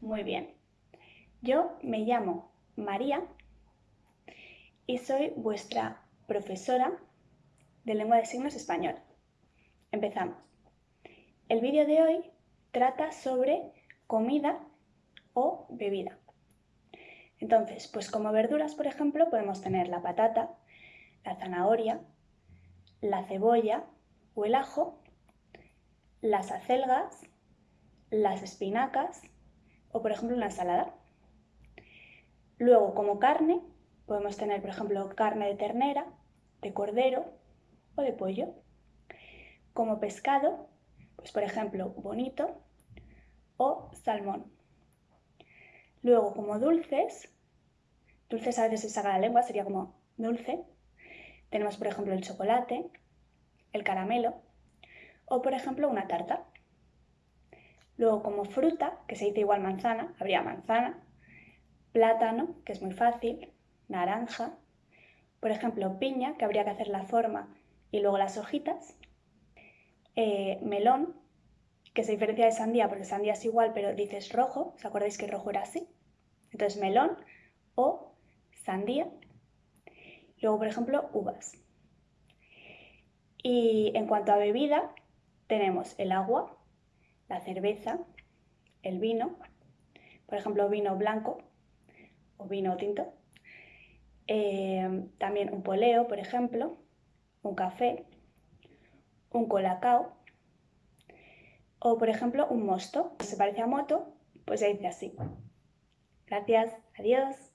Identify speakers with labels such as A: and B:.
A: Muy bien. Yo me llamo María y soy vuestra profesora de lengua de signos español. Empezamos. El vídeo de hoy trata sobre comida o bebida. Entonces, pues como verduras, por ejemplo, podemos tener la patata, la zanahoria, la cebolla o el ajo, las acelgas, las espinacas o, por ejemplo, una ensalada. Luego, como carne, podemos tener, por ejemplo, carne de ternera, de cordero o de pollo. Como pescado, pues por ejemplo, bonito o salmón. Luego, como dulces, dulces a veces se saca la lengua, sería como dulce. Tenemos, por ejemplo, el chocolate, el caramelo o, por ejemplo, una tarta. Luego, como fruta, que se dice igual manzana, habría manzana, plátano, que es muy fácil, naranja, por ejemplo, piña, que habría que hacer la forma y luego las hojitas, eh, melón, que se diferencia de sandía porque sandía es igual pero dices rojo, ¿os acordáis que rojo era así? Entonces melón o sandía, luego por ejemplo uvas. Y en cuanto a bebida, tenemos el agua, la cerveza, el vino, por ejemplo vino blanco o vino tinto, eh, también un poleo, por ejemplo, un café, un colacao o, por ejemplo, un mosto. Si se parece a moto, pues se dice así. Gracias, adiós.